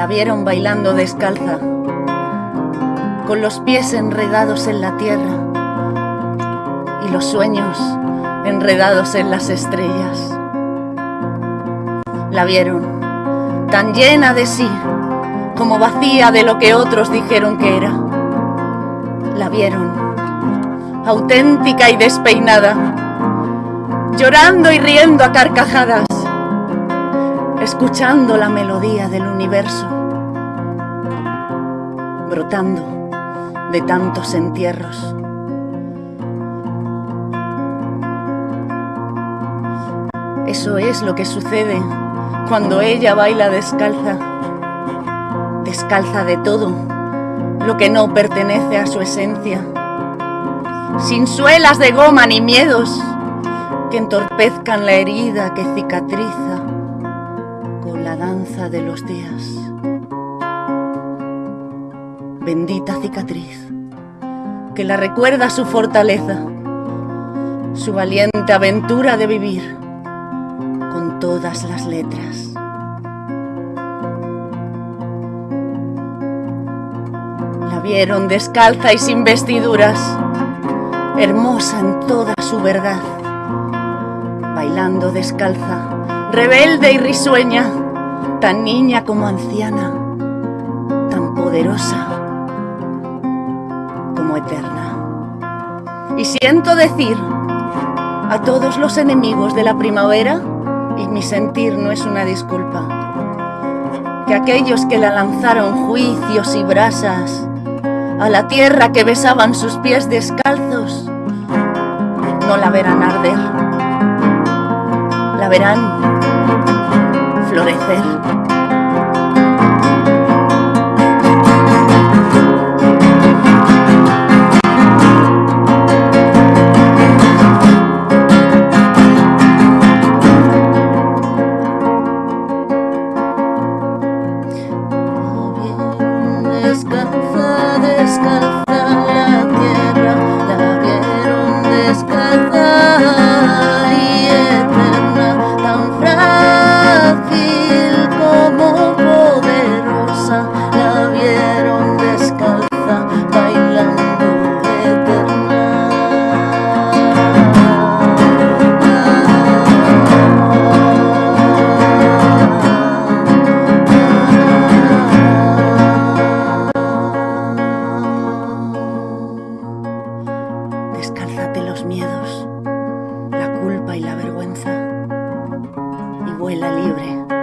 La vieron bailando descalza, con los pies enredados en la tierra y los sueños enredados en las estrellas. La vieron tan llena de sí como vacía de lo que otros dijeron que era. La vieron auténtica y despeinada, llorando y riendo a carcajadas, escuchando la melodía del universo, brotando de tantos entierros. Eso es lo que sucede cuando ella baila descalza, descalza de todo lo que no pertenece a su esencia, sin suelas de goma ni miedos que entorpezcan la herida que cicatriza la danza de los días. Bendita cicatriz, que la recuerda su fortaleza, su valiente aventura de vivir con todas las letras. La vieron descalza y sin vestiduras, hermosa en toda su verdad, bailando descalza, rebelde y risueña, tan niña como anciana, tan poderosa como eterna. Y siento decir a todos los enemigos de la primavera, y mi sentir no es una disculpa, que aquellos que la lanzaron juicios y brasas a la tierra que besaban sus pies descalzos, no la verán arder, la verán florecer. Los miedos, la culpa y la vergüenza y vuela libre.